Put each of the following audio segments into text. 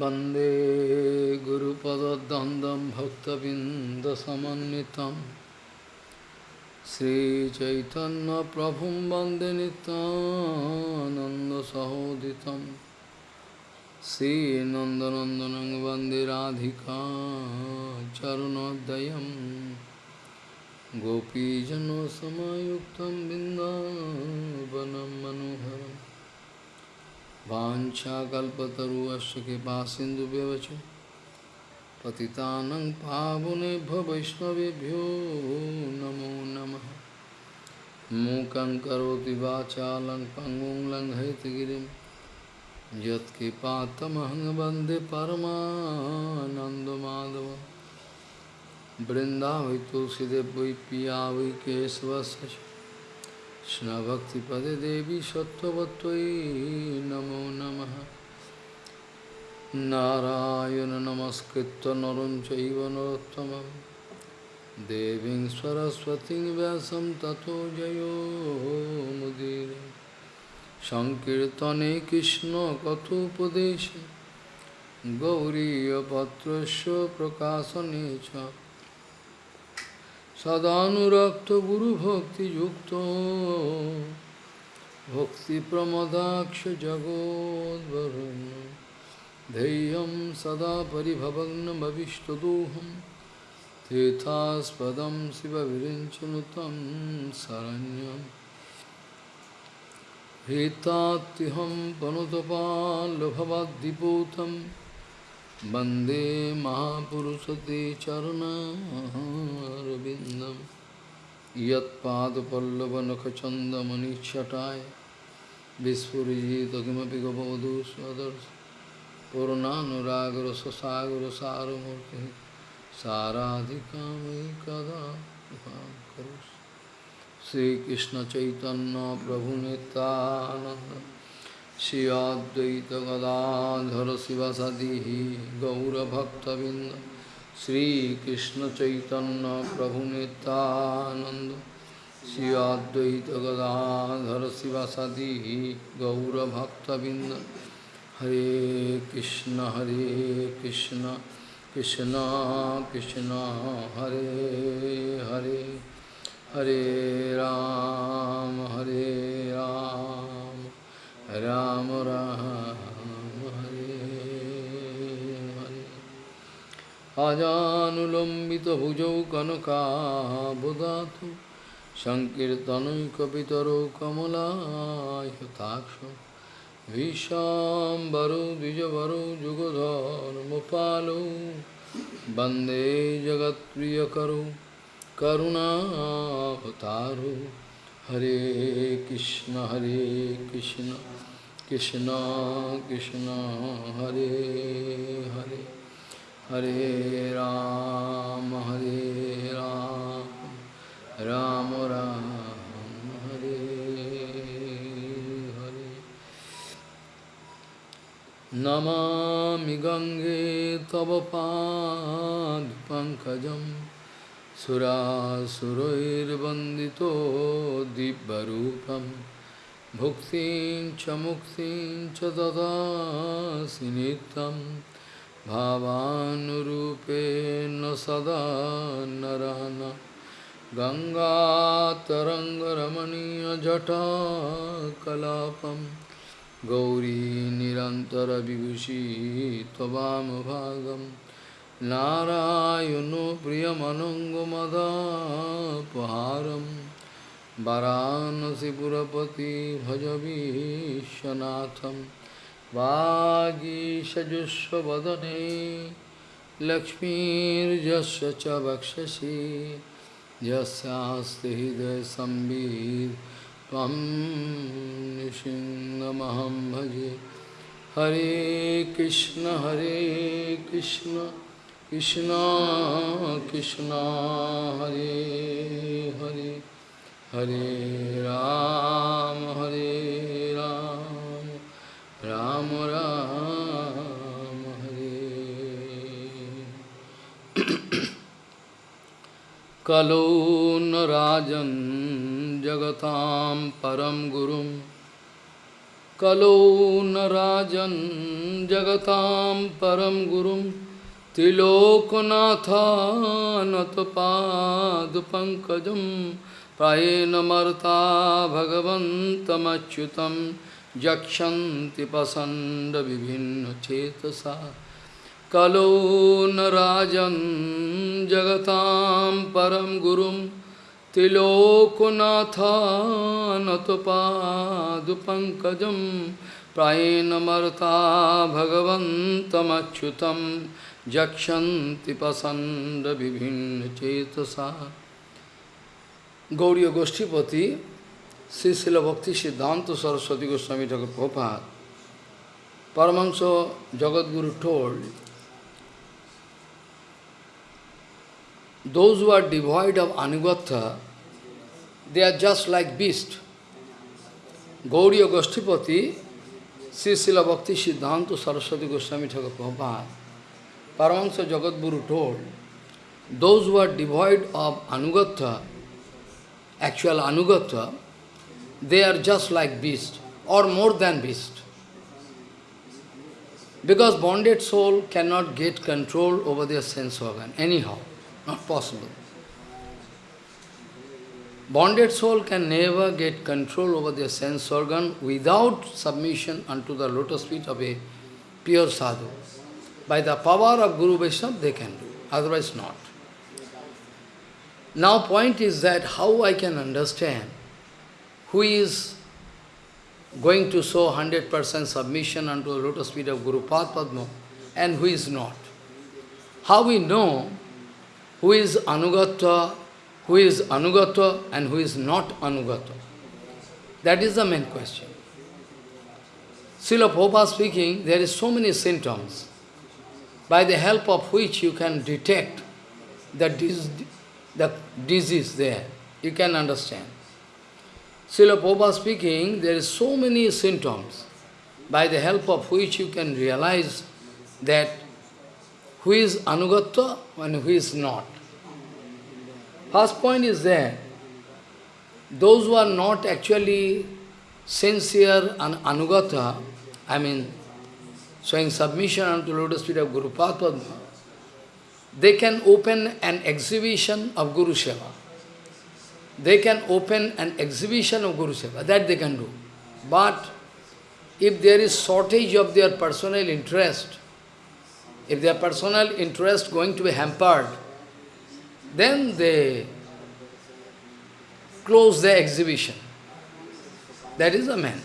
वन्दे गुरुपदद्वन्द्वं भक्तबिन्दसमन्वितं श्रीचैतन्यप्रभुं वन्दे नितानन्दसहोदितं श्रीनन्दनन्दनं वन्दे राधिका चरुणोदयं गोपीजनसमायुक्तं बिन्दावनं मनोहरम् वाञ्छाकल्पतरुश्च कृपा सिन्धुव्यवच पतितानं पावनेभ्यो वैष्णवेभ्यो नमो नमः। मूकं करोति वाचालं पङ्गुं लङ्घयितगिरिं यत्कृपातमहं वंदे परमानन्दमाधवं। बृन्दावै तुलसीदेव वै पिया वै কৃষ্ণভক্তিপদে দেবী সত্যবত্যই নমো নম। নারায়ণ নমস্কৃত নরম চৈব নরোত্তম দেবী সরস্বতী ব্যাসম তথো জয়োমুদীর সংকীর্তনে কৃষ্ণ কথোপদেশে। গৌরীপত্র প্রকাশনে চ। सदानुरक्त गुरु भक्ति युक्तो भक्ति प्रमदाक्ष जगोद्वरुण धैर्यं सदा परिभवग्नमविष्टदोहं। तीर्थास्पदं शिवविरिञ्चनुतं शरण्यं। भीतात्यहं पनुतपाल्लभवद्दिपूतम् वंदे महापुरुषते चरणारविन्दं यत्पादपल्लवनखचन्दमनिच्छटाय विस्फुरिजित किमपि गपवधू स्वदर्श पूर्णानुरागरससागरसारमूर्तिः साराधिकामयि कदा करोषि श्रीकृष्णचैतन्यप्रभुनितानन्द श्री अद्वैत गदाधर शिवसदी गौरभक्तबिंद श्रीकृष्ण चैतन्य प्रभु नित्यानंद श्री अद्वैत गदाधर शिवसदी गौरभक्तबिंद हरे कृष्ण हरे कृष्ण कृष्ण कृष्ण हरे हरे हरे राम हरे राम राम রাম রাম আজানুলম্বিত ভুজৌ কনকাবদাত সংকীর্তনৈকিতর কমলাক্ষ ভীষাম্বরো দ্বিজবরো যুগধর্মপালো বন্দে জগৎপ্রিয়করো করুণাভতারো हरे कृष्ण हरे कृष्ण कृष्ण कृष्ण, हरे हरे हरे राम हरे राम राम राम, हरे हरे। नमामि गङ्गे तव पादपङ्कजम् सुरासुरैर्वन्दितो दिव्यरूपं। भुक्तिं च मुक्तिं च ददासि नित्यं। भावानुरूपेण सदा नरान गङ्गातरङ्गरमणीयजटाकलापं। गौरी निरन्तरविभूषी त्ववामभागम् नारायणो प्रियमनङ्गमदापहारं वरानसिपुरपति भजवीशनाथं वागीषजुष्वदने लक्ष्मीर्यस्य च वक्षसि यस्यास्ति हृदयसंवित् त्वं निसिंहमहं भजे हरे कृष्ण हरे Krishna. Krishna Krishna Hare Hare Hare Ram Hare Ram Ram Ram Hare Kalo Narajan Jagatam Param Gurum न राजन् जगतां परं गुरुं त्रिलोकनाथानतपादपङ्कजं प्रायेण मर्ता भगवन्तमच्युतं यक्षन्ति पसण्डविभिन्नचेतसा कलो न राजन् जगतां परं गुरुं त्रिलोकनाथानतपादुपङ्कजं प्रायेण मर्ता jakshanti pasanda. Gauriya Goshtipati, Bhakti Siddhanta Saraswati Goswami Thakur Prabhupada, Paramahansa Jagadguru told, those who are devoid of Anugatha, they are just like beasts. Gauriya Goshtipati, Sri Bhakti Siddhanta Saraswati Goswami Thakur Prabhupada, Paramahansa Jagadguru told, those who are devoid of anugatha, actual anugata, they are just like beast or more than beast. Because bonded soul cannot get control over their sense organ, anyhow, not possible. Bonded soul can never get control over their sense organ without submission unto the lotus feet of a pure sadhu. By the power of Guru Vaishnava they can do, otherwise not. Now point is that how I can understand who is going to show 100% submission unto the lotus feet of Guru Padma and who is not. How we know who is Anugata, who is Anugata and who is not Anugata. That is the main question. Srila Prabhupada speaking, there is so many symptoms by the help of which you can detect the the disease there. You can understand. Srila Prabhupada speaking, there is so many symptoms by the help of which you can realize that who is Anugatta and who is not. First point is that those who are not actually sincere and Anugata, I mean, showing submission unto lotus feet of Guru Padma, they can open an exhibition of Guru Seva. They can open an exhibition of Guru Seva, that they can do. But if there is shortage of their personal interest, if their personal interest going to be hampered, then they close the exhibition. That is a man.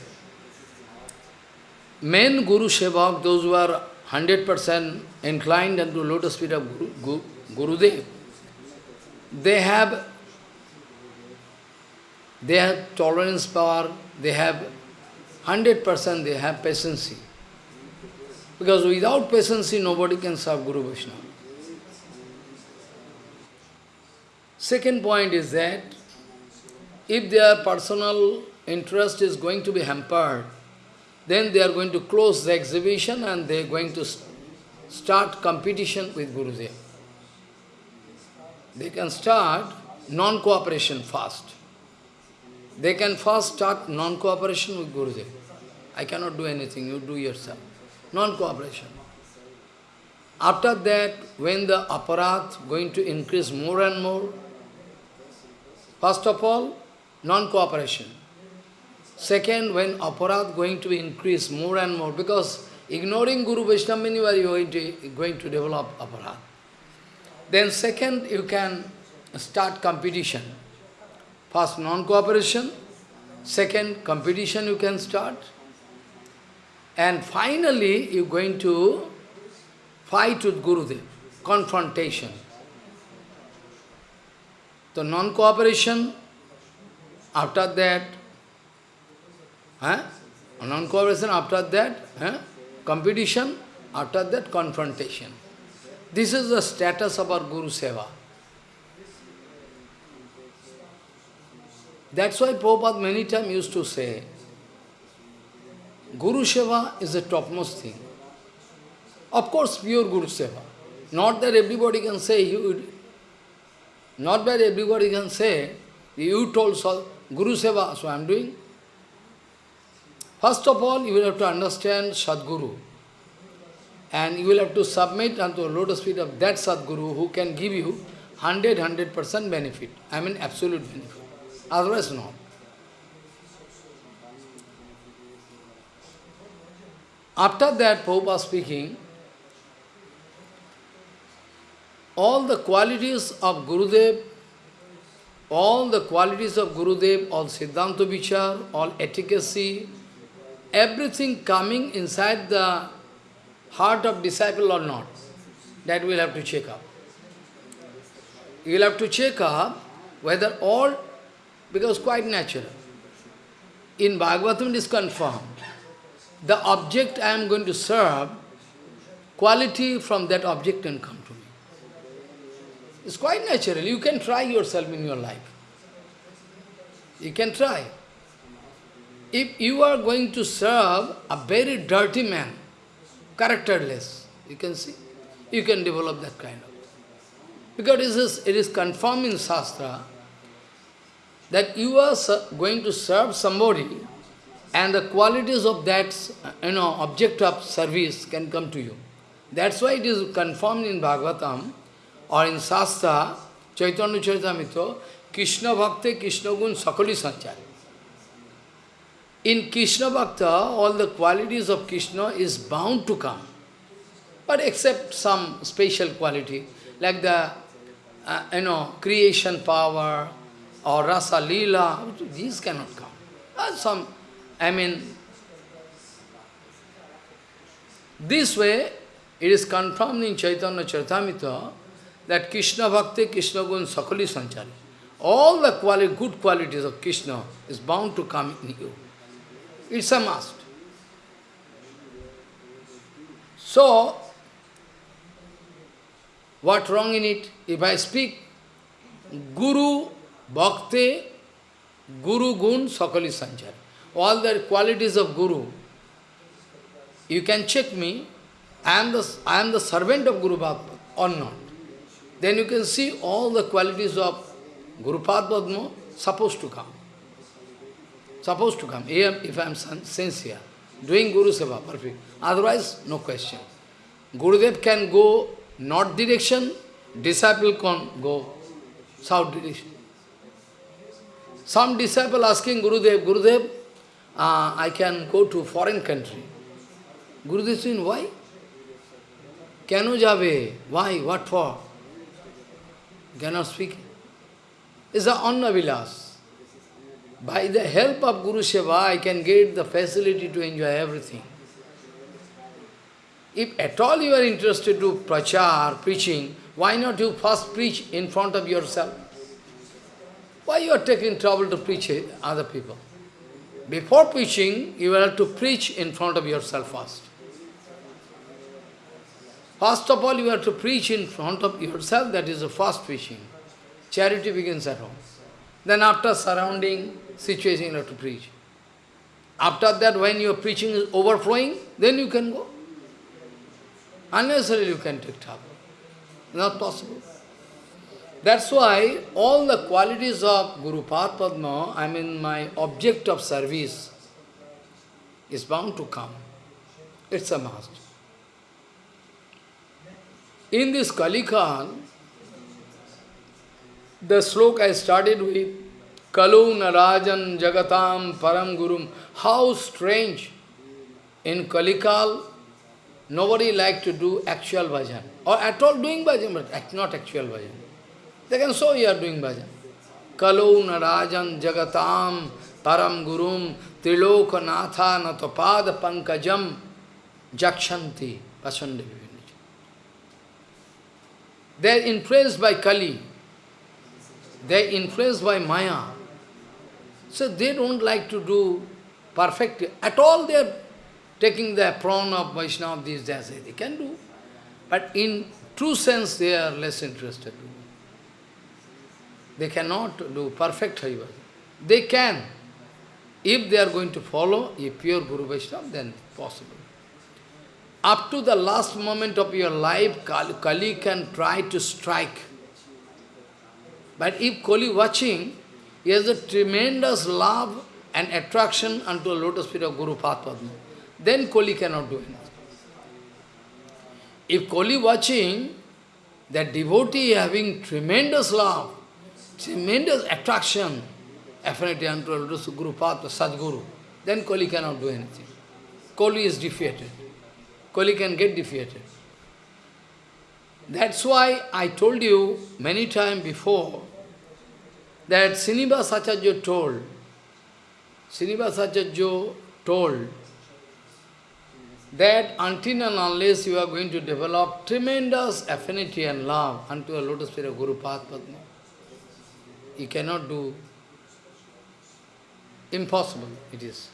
Men Guru Sevak, those who are 100% inclined unto lotus feet of Guru, Guru, they have they have tolerance power, they have 100% they have patience. Because without patience, nobody can serve Guru Vaishnava. Second point is that if their personal interest is going to be hampered, then they are going to close the exhibition and they are going to start competition with Gurudev. They can start non-cooperation first. They can first start non-cooperation with Gurudev. I cannot do anything, you do yourself. Non-cooperation. After that, when the aparat going to increase more and more, first of all, non-cooperation. Second, when aparat going to increase more and more, because ignoring Guru Vaishnava means you are going to, going to develop aparat. Then second, you can start competition. First, non-cooperation. Second, competition you can start. And finally, you're going to fight with Gurudev, confrontation. The non-cooperation, after that, Eh? Non-cooperation, after that, eh? competition, after that, confrontation. This is the status of our Guru Seva. That's why Prabhupada many times used to say, Guru Seva is the topmost thing. Of course, pure Guru Seva. Not that everybody can say, you, not that everybody can say, you told Guru Seva, so I am doing. First of all, you will have to understand Sadguru. And you will have to submit unto the lotus feet of that Sadguru who can give you 100, 100% benefit. I mean absolute benefit. Otherwise not. After that, Pope Prabhupada speaking, all the qualities of Gurudev, all the qualities of Gurudev, all Siddhanta Vichar, all etiquette, everything coming inside the heart of disciple or not, that we'll have to check up. You will have to check up whether all, because quite natural. In Bhagavatam it is confirmed. The object I am going to serve, quality from that object can come to me. It's quite natural. You can try yourself in your life. You can try. If you are going to serve a very dirty man, characterless, you can see, you can develop that kind of. Because it is, it is confirmed in Shastra that you are going to serve somebody and the qualities of that you know, object of service can come to you. That's why it is confirmed in Bhagavatam or in Shastra, Chaitanya Charitamrita, Krishna Bhakti, Krishna Gun Sakali Sanchari. In Krishna Bhakta, all the qualities of Krishna is bound to come. But except some special quality, like the, uh, you know, creation power or rasa lila, these cannot come. Some, I mean, this way, it is confirmed in Chaitanya Charitamrita that Krishna Bhakti, Krishna Gun Sakali Sanchari. All the quali good qualities of Krishna is bound to come in you. It's a must. So, what wrong in it? If I speak Guru, Bhakti, Guru Gun, Sakali Sanchar. All the qualities of Guru. You can check me. I am the, I am the servant of Guru Bhakti or not. Then you can see all the qualities of Guru Padma supposed to come supposed to come, Here, if I am sincere, doing Guru Seva, perfect. Otherwise, no question. Gurudev can go north direction, disciple can go south direction. Some disciple asking Gurudev, Gurudev, uh, I can go to foreign country. Gurudev saying, why? Kano jabe? Why? What for? Cannot speak. It's a Annavilas. By the help of Guru Seva, I can get the facility to enjoy everything. If at all you are interested to prachar, preaching, why not you first preach in front of yourself? Why you are taking trouble to preach other people? Before preaching, you have to preach in front of yourself first. First of all, you have to preach in front of yourself, that is the first preaching. Charity begins at home. Then after surrounding, situation you have to preach. After that, when your preaching is overflowing, then you can go. Unnecessarily you can take trouble. Not possible. That's why all the qualities of Guru Padma, I mean my object of service, is bound to come. It's a must. In this Kalikal, the sloka I started with, Kalu Narajan Jagatam Param Gurum. How strange. In Kalikal, nobody like to do actual bhajan. Or at all doing bhajan, but not actual bhajan. They can show you are doing bhajan. Kalu Narajan Jagatam Param Gurum Trilokanatha Natapada Pankajam Jakshanti Pasande They are influenced by Kali. They are influenced by Maya. So they don't like to do perfect. At all they are taking the prawn of Vaishnava, these days. They can do. But in true sense, they are less interested. They cannot do perfect Harivaja. They can. If they are going to follow a pure Guru Vaishnava, then possible. Up to the last moment of your life, Kali can try to strike. But if Kali watching, he has a tremendous love and attraction unto the lotus feet of Guru Padma, then Koli cannot do anything. If Koli watching, that devotee having tremendous love, tremendous attraction, affinity unto the lotus Guru Padma, Sadguru, then Koli cannot do anything. Koli is defeated. Koli can get defeated. That's why I told you many times before that Srinivas Acharya told, Srinivas Acharya told that until and unless you are going to develop tremendous affinity and love unto the lotus feet of Guru Padma, you cannot do, impossible it is.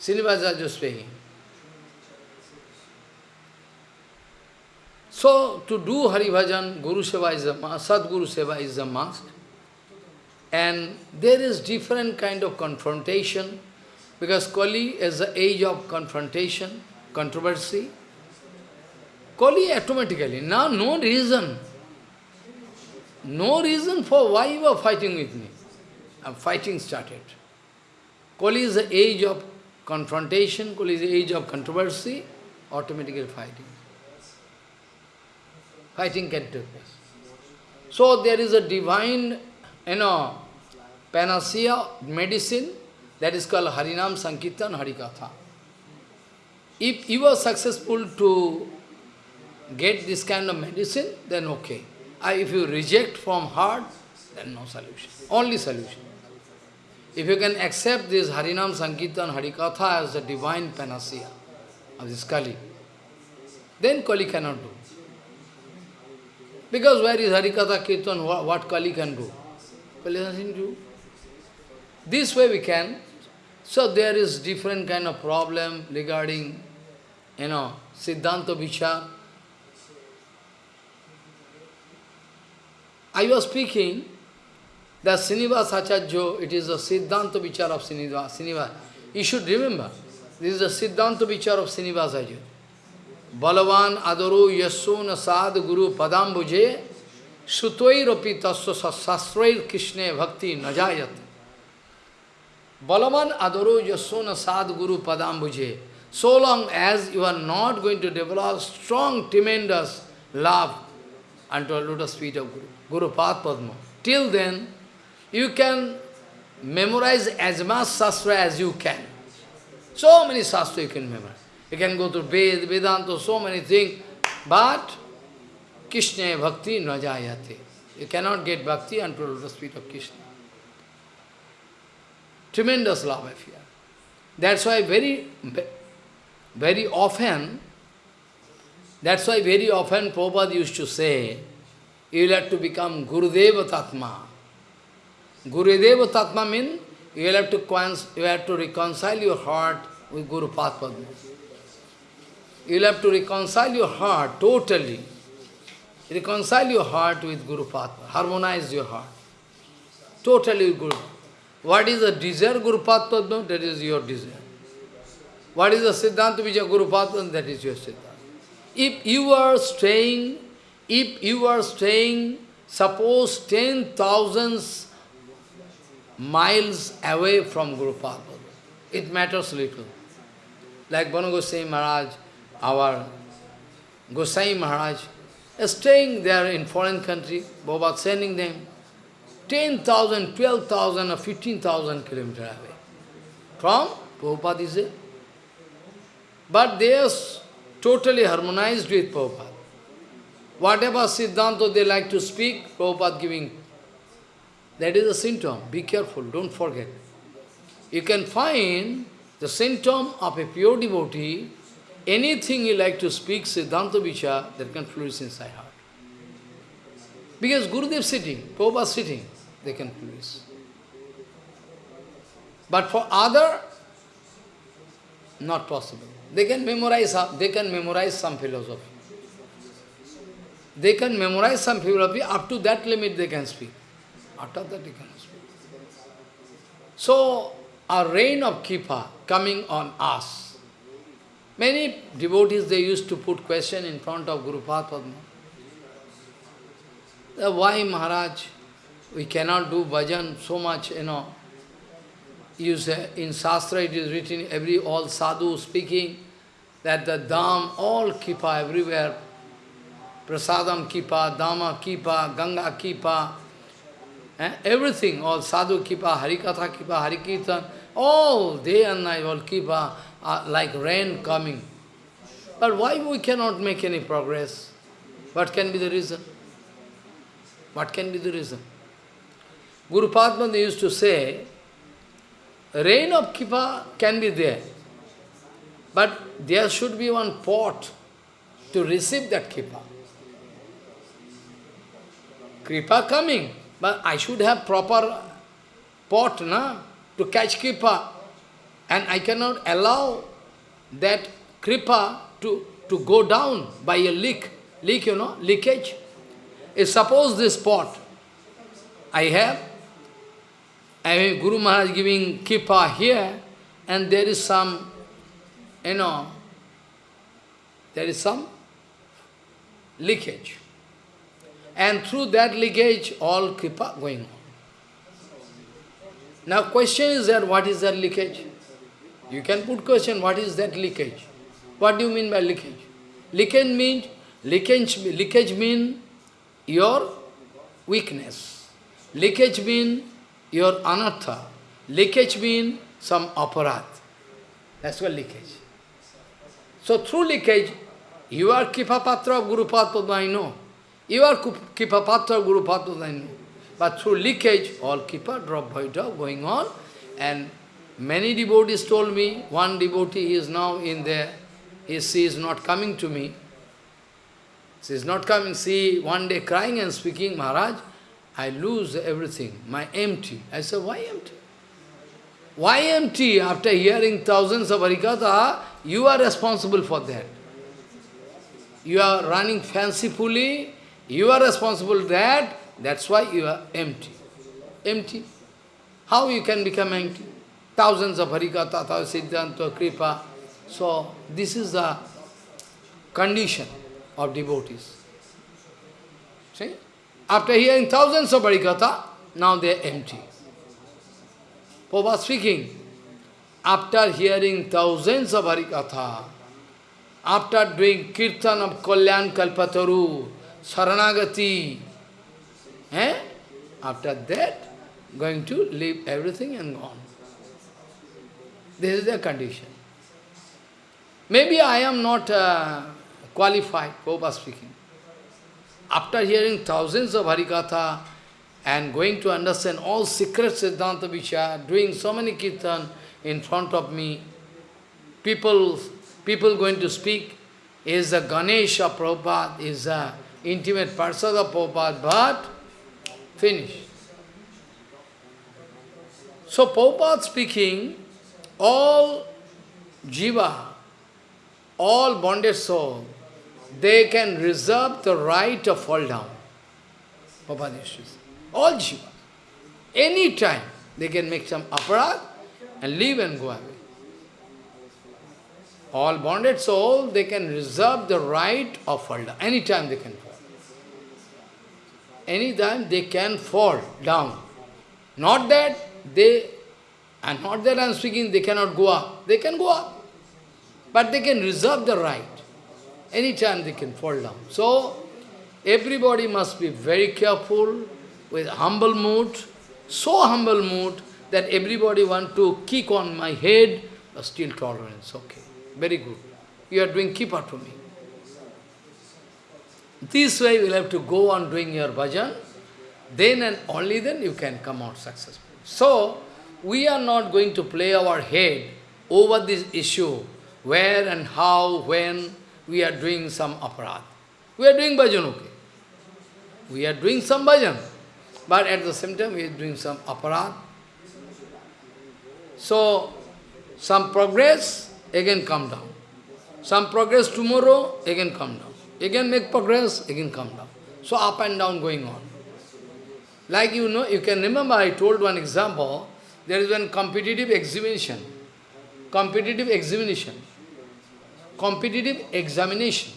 Srinivas Acharya speaking. So, to do Hari Bhajan, Guru Seva is a must, Sadguru Seva is a must. And there is different kind of confrontation, because Kali is the age of confrontation, controversy. Kali automatically, now no reason, no reason for why you are fighting with me. And fighting started. Kali is the age of confrontation, Kali is the age of controversy, automatically fighting fighting can take place. So there is a divine, you know, panacea, medicine, that is called Harinam Sankirtan Harikatha. If you are successful to get this kind of medicine, then okay. If you reject from heart, then no solution. Only solution. If you can accept this Harinam Sankirtan Harikatha as the divine panacea of this Kali, then Kali cannot do. Because where is Harikatha Kirtan, what, Kali can do? Nothing do. This way we can. So there is different kind of problem regarding, you know, Siddhanta Vichar. I was speaking that Srinivas Acharya, it is a Siddhanta Vichar of Srinivas. Srinivas. You should remember, this is a Siddhanta Vichar of Srinivas Acharya. बलवान आदरो यशो न साध गुरु सुतोरपी तस्व शास्त्रोर कृष्ण भक्ति न जायत। बलमन अदरो यशो न साध गुरु पदाम बुझे so long as you are not going to develop strong tremendous love and to lotus feet of guru पाद पद्म till then you can memorize as much shastra as you can so many shastra you can memorize you can go to Veda Vedanta so many thing but Krishna bhakti najayate. You cannot get bhakti until the feet of Krishna. Tremendous love affair. That's why very, very often, that's why very often Prabhupada used to say, you will have to become Gurudeva Tatma. Gurudeva Tatma means you will have to, you have to reconcile your heart with Guru Padma. You'll have to reconcile your heart totally. Reconcile your heart with Guru Padma. Harmonize your heart. Totally Guru. What is the desire Guru Padma? That is your desire. What is the Siddhanta Vijaya Guru Padma? That is your Siddhanta. If you are staying, if you are staying, suppose ten thousands miles away from Guru Padma, it matters little. Like Banu Goswami Maharaj, our Gosai Maharaj, Uh, staying there in foreign country, Baba sending them 10,000, 12,000 or 15,000 kilometers away from Prabhupada is there. But they are totally harmonized with Prabhupada. Whatever Siddhanta they like to speak, Prabhupada giving. That is a symptom. Be careful, don't forget. You can find the symptom of a pure devotee anything you like to speak, Siddhanta Vichar, that can flourish inside heart. Because Gurudev sitting, Prabhupada sitting, they can flourish. But for other, not possible. They can memorize, they can memorize some philosophy. They can memorize some philosophy, up to that limit they can speak. After that they cannot speak. So, a rain of Kipa coming on us, Many devotees, they used to put question in front of Guru Padma. Why, Maharaj, we cannot do bhajan so much, you know. you say, in Shastra it is written, every all sadhu speaking, that the dam, all kipa everywhere, prasadam kipa, dama kipa, ganga kipa, eh? everything, all sadhu kipa, harikatha kipa, harikirtan, all day and night, all kipa, are like rain coming. But why we cannot make any progress? What can be the reason? What can be the reason? Guru Padma used to say, rain of Kipa can be there, but there should be one pot to receive that Kipa. Kripa coming, but I should have proper pot na, to catch Kripa. And I cannot allow that Kripa to, to go down by a leak. Leak, you know, leakage. If suppose this pot I have, I mean Guru Maharaj giving kripa here, and there is some, you know, there is some leakage. And through that leakage, all kripa going on. Now question is that what is that leakage? You can put question, what is that leakage? What do you mean by leakage? Leakage means, leakage, leakage means your weakness. Leakage means your anartha. Leakage means some aparat. That's what leakage. So through leakage, you are Kipapatra of Guru Padma, I know. You are Kipapatra of Guru Padma, I know. But through leakage, all Kipa drop by drop going on. And many devotees told me, one devotee is now in there, he, she is not coming to me. She is not coming. She one day crying and speaking, Maharaj, I lose everything, my empty. I said, why empty? Why empty? After hearing thousands of Harikatha, ah, you are responsible for that. You are running fancifully, you are responsible that, that's why you are empty. Empty. How you can become empty? Thousands of Harikatha, Siddhanta, Kripa. So, this is the condition of devotees. See? After hearing thousands of Harikatha, now they are empty. Prabhupada speaking, after hearing thousands of Harikatha, after doing kirtan of Kalyan Kalpataru, Saranagati, eh? after that, going to leave everything and gone. This is their condition. Maybe I am not uh, qualified, Prabhupada speaking. After hearing thousands of Harikatha and going to understand all secret Siddhanta Vichar, doing so many kirtan in front of me, people, people going to speak, is the Ganesha Prabhupada, is the intimate person of Prabhupada, but finish. So Prabhupada speaking, all jiva, all bonded soul, they can reserve the right to fall down. All jiva. Any time they can make some aparat and leave and go away. All bonded soul, they can reserve the right of fall down. Any time they can fall. Any time they can fall down. Not that they, and not that I am speaking, they cannot go up. They can go up. But they can reserve the right. Anytime they can fall down. So, everybody must be very careful, with humble mood, so humble mood, that everybody want to kick on my head, but still tolerance, okay. Very good. You are doing keeper to me. This way you will have to go on doing your bhajan, then and only then you can come out successful. So, we are not going to play our head over this issue, where and how, when, we are doing some aparat. We are doing bhajan, okay. We are doing some bhajan, but at the same time we are doing some aparat. So, some progress, again come down. Some progress tomorrow, again come down. Again make progress, again come down. So up and down going on. Like you know, you can remember I told one example, there is one competitive examination. Competitive examination competitive examination.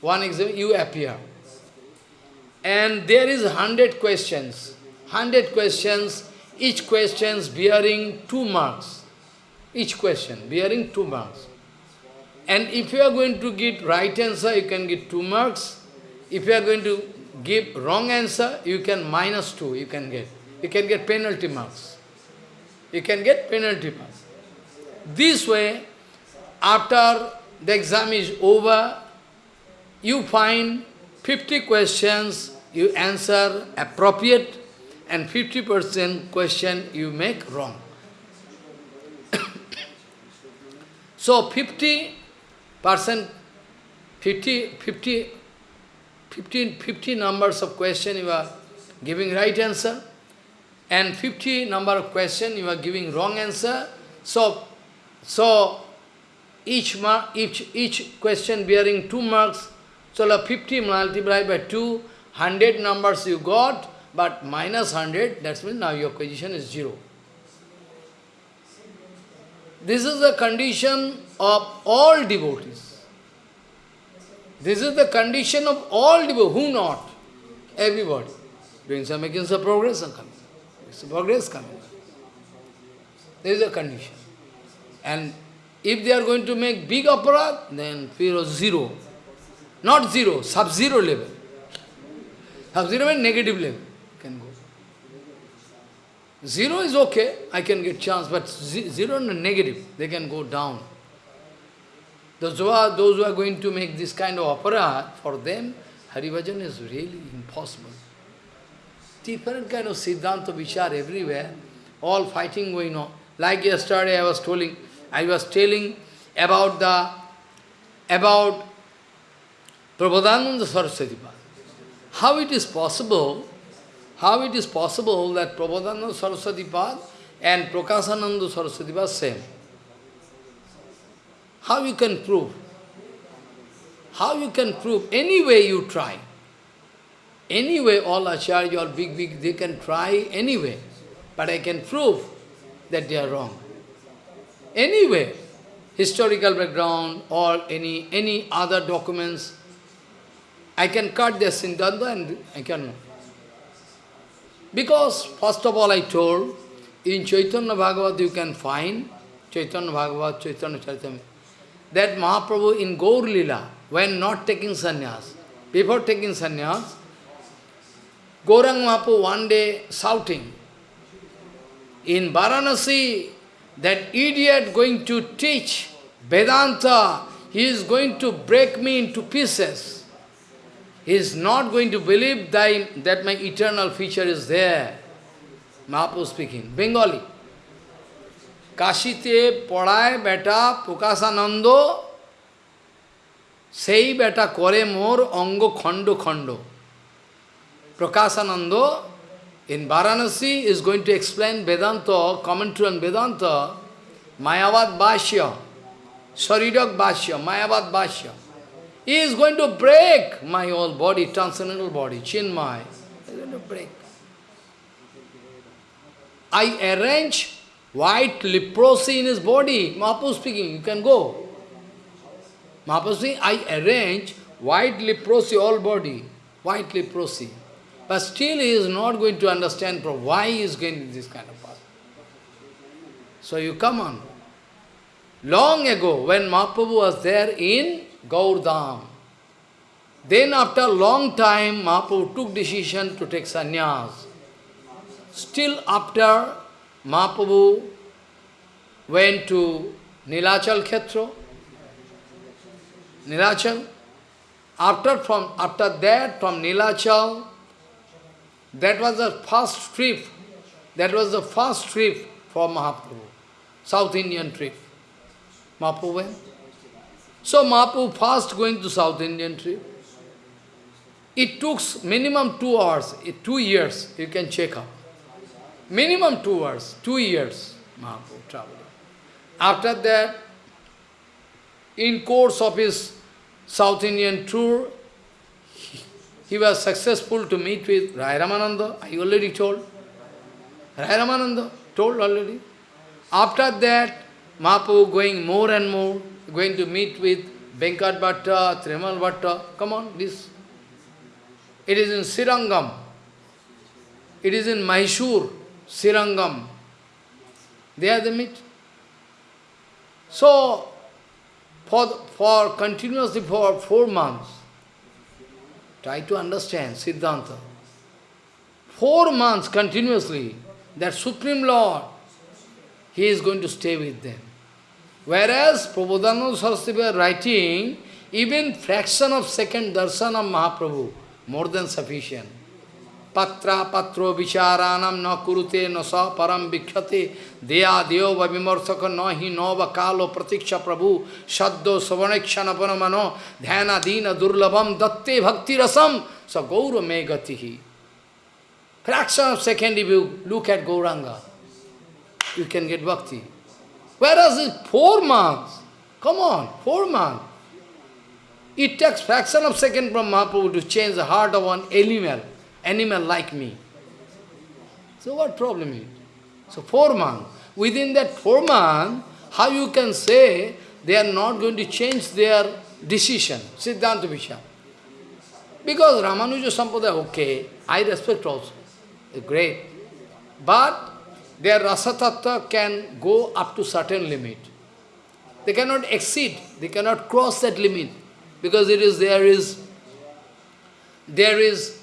One exam, you appear. And there is hundred questions. Hundred questions, each question bearing two marks. Each question bearing two marks. And if you are going to get right answer, you can get two marks. If you are going to give wrong answer, you can minus two, you can get. You can get penalty marks. You can get penalty marks. This way, after the exam is over, you find 50 questions, you answer appropriate, and 50% question you make wrong. so 50 percent, 50, 50, 50, 50 numbers of question you are giving right answer, and 50 number of question you are giving wrong answer. So, so each mark, each each question bearing two marks. So 50 multiplied by 2, 100 numbers you got, but minus 100, that means now your position is zero. This is the condition of all devotees. This is the condition of all devotees. Who not? Everybody. Doing some making some progress and coming. Some progress coming. There is a condition. And if they are going to make big aparat, then fear of zero. Not zero, sub-zero level. Sub-zero means negative level can go. Zero is okay, I can get chance, but zero and negative, they can go down. Those who, are, those who are going to make this kind of aparat, for them, Haribhajan is really impossible. Different kind of Siddhanta Vichar everywhere, all fighting going on. Like yesterday I was telling, I was telling about the, about Prabodhananda Saraswati How it is possible how it is possible that Prabodhananda Saraswati and Prakasananda Saraswati Pad same? How you can prove? How you can prove? Any way you try. Anyway, all acharya, all big, big, they can try anyway. But I can prove that they are wrong. Anyway, historical background or any, any other documents, I can cut their siddhanta and I can because, first of all, I told, in Chaitanya Bhagavat you can find, Chaitanya Bhagavat, Chaitanya Charitamrita, that Mahaprabhu in Gaur Lila, when not taking sannyas, before taking sannyas, Gaurang Mahaprabhu one day shouting, in Varanasi, that idiot going to teach Vedanta, he is going to break me into pieces. He is not going to believe that, that my eternal future is there. Mahaprabhu speaking, Bengali. কাশিতে পড়ায় বেটা প্রকাশানন্দ সেই বেটা করে মোর অঙ্গ খণ্ড খণ্ড Prakashananda in Varanasi is going to explain Vedanta, commentary on Vedanta, Mayavad Bhashya, Sarirak Bhashya, Mayavad Bhashya. He is going to break my whole body, transcendental body, Chinmay. He is going to break. I arrange white leprosy in his body. Mahaprabhu speaking, you can go. Mahaprabhu speaking, I arrange white leprosy, all body, white leprosy. But still he is not going to understand why he is going this kind of path. So you come on. Long ago, when Mahaprabhu was there in Gaurdam. Then after a long time, Mahaprabhu took decision to take sannyas. Still after Mahaprabhu went to Nilachal Khetra, Nilachal, after, from, after that from Nilachal, that was the first trip, that was the first trip for Mahaprabhu, South Indian trip. Mahaprabhu went. So Mahaprabhu first going to South Indian trip. It took minimum two hours, eh, two years, you can check up. Minimum two hours, two years Mahaprabhu traveled. After that, in course of his South Indian tour, he, was successful to meet with Rai Ramananda, I already told. Rai Ramananda told already. After that, Mahaprabhu going more and more, going to meet with Venkat Bhatta, Trimal Bhatta. Come on, this. It is in Srirangam. It is in Mysore, Srirangam. There they meet. So, for, for continuously for four months, try to understand Siddhanta. Four months continuously, that Supreme Lord, He is going to stay with them. Whereas Prabodhananda Saraswati writing, even fraction of second darshan of Mahaprabhu, more than sufficient. Patra patro vicharanam na kurute na sa param vikhyate deya deva vimarsaka nahi nava kalo pratiksha prabhu shaddo savanekshana panamano dhyana dina durlabam datte bhakti rasam sa gaura me gatihi. Fraction of second if you look at Gauranga, you can get bhakti. Whereas it's four months, come on, four months. It takes fraction of second from Mahaprabhu to change the heart of one animal, animal like me. So what problem is? So four months. Within that four months, how you can say they are not going to change their decision, Siddhanta Vishya. Because Ramanuja Sampradaya, okay, I respect also, great. But their rasa can go up to certain limit. They cannot exceed, they cannot cross that limit. Because it is there is there is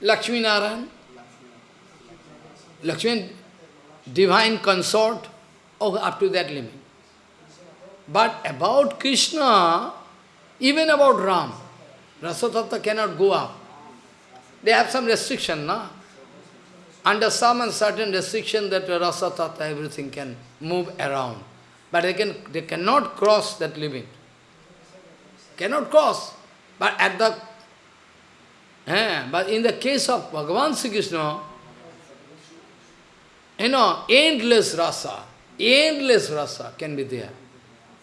Lakshmi Narayan, Lakshmi divine consort, oh, up to that limit. But about Krishna, even about Ram, Rasatattva cannot go up. They have some restriction, na? Under some certain restriction that Rasatattva, everything can move around. But they, can, they cannot cross that limit. Cannot cross. But at the but in the case of Bhagavan Sri Krishna, you know, endless rasa, endless rasa can be there.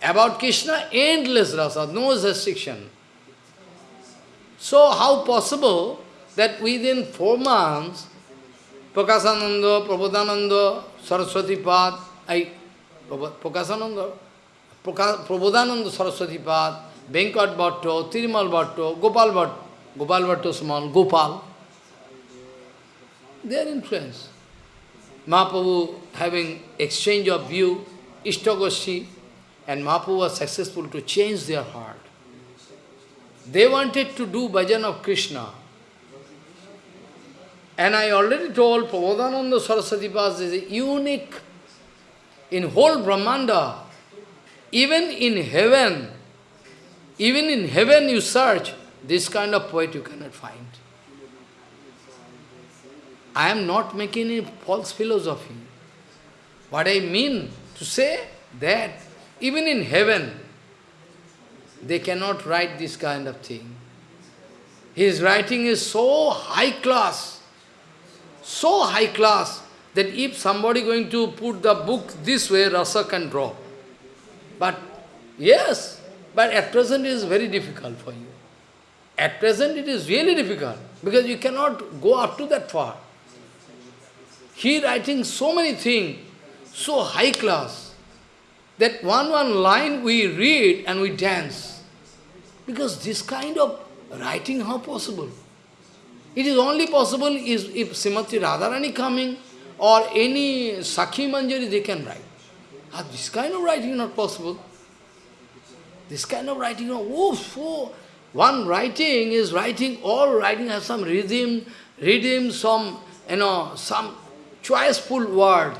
About Krishna, endless rasa, no restriction. So how possible that within four months, Prakasananda, Prabodhananda, Saraswati Pad, I, Prakasananda, Prabodhananda Saraswati Pad, Venkat Bhatto, Tirimal Bhatto, Gopal Bhatto, Gopal Bhatto small, Gopal, their influence. Mahaprabhu having exchange of view, Ishtagoshi, and Mahaprabhu was successful to change their heart. They wanted to do bhajan of Krishna. And I already told Prabodhananda Saraswati Pas is unique in whole Brahmanda. Even in heaven, even in heaven you search, this kind of poet you cannot find. I am not making any false philosophy. What I mean to say that even in heaven, they cannot write this kind of thing. His writing is so high class, so high class, that if somebody going to put the book this way, rasa can draw. But yes, but at present it is very difficult for you. At present it is really difficult, because you cannot go up to that far. He writing so many things, so high class, that one one line we read and we dance. Because this kind of writing, how possible? It is only possible is if Srimati Radharani coming or any Sakhi Manjari, they can write. Ah, this kind of writing not possible. This kind of writing, oh, oh, one writing is writing, all writing has some rhythm, rhythm, some, you know, some choiceful word,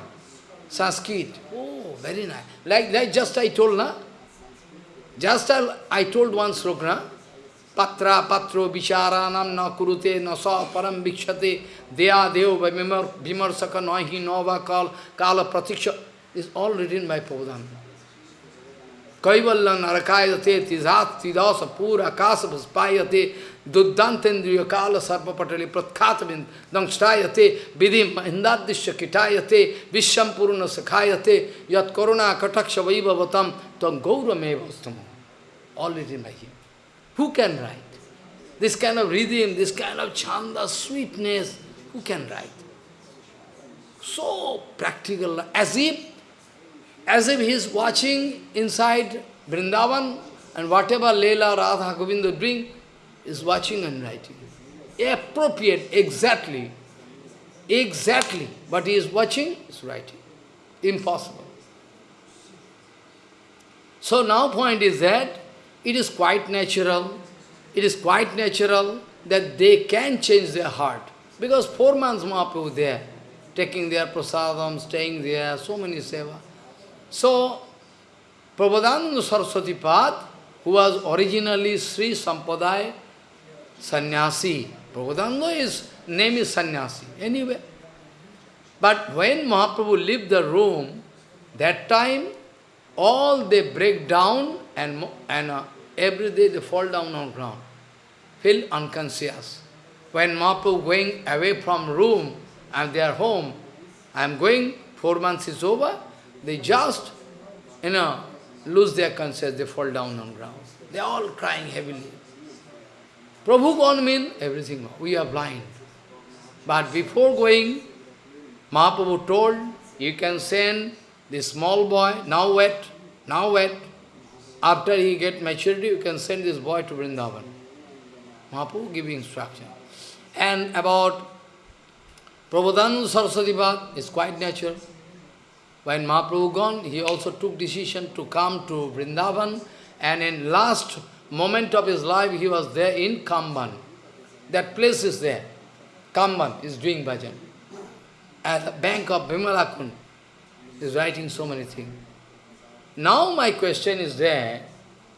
Sanskrit. Oh, very nice. Like, like just I told, na? Just I, I told one sloka, Patra patro vicharanam na kurute na sa param vikshate deya deo vimarsaka nahi nova kal kala pratiksha is all written by Prabhupada. Kaivalya narakayate tizat tidasa pura kasa vaspayate duddantendriya kala sarpa patali pratkatavind dangstayate vidim mahindadishya kitayate visham puruna yat koruna kataksha vaibhavatam tam by him. Who can write? This kind of rhythm, this kind of chanda, sweetness, who can write? So practical, as if, as if he is watching inside Vrindavan and whatever Leela, Radha, Govinda bring, is watching and writing. Appropriate, exactly. exactly, but he is watching, is writing. Impossible. So now point is that it is quite natural, it is quite natural that they can change their heart. Because four months Mahaprabhu there, taking their prasadam, staying there, so many seva. So, Prabodhananda Saraswati who was originally Sri Sampradaya Sannyasi. Prabodhananda is name is Sannyasi, anyway. But when Mahaprabhu left the room, that time all they break down and, and uh, every day they fall down on ground, feel unconscious. When Mahaprabhu going away from room and their home, I am going, four months is over, they just, you know, lose their consciousness, they fall down on ground. They are all crying heavily. Prabhu gone mean everything, we are blind. But before going, Mahaprabhu told, you can send this small boy, now wet, now wet. After he get maturity, you can send this boy to Vrindavan. Mahaprabhu giving instruction. And about Prabodhananda Saraswati Bhat is quite natural. When Mahaprabhu gone, he also took decision to come to Vrindavan and in last moment of his life, he was there in Kamban. That place is there. Kamban is doing bhajan. At the bank of Vimalakund is writing so many things. Now my question is there,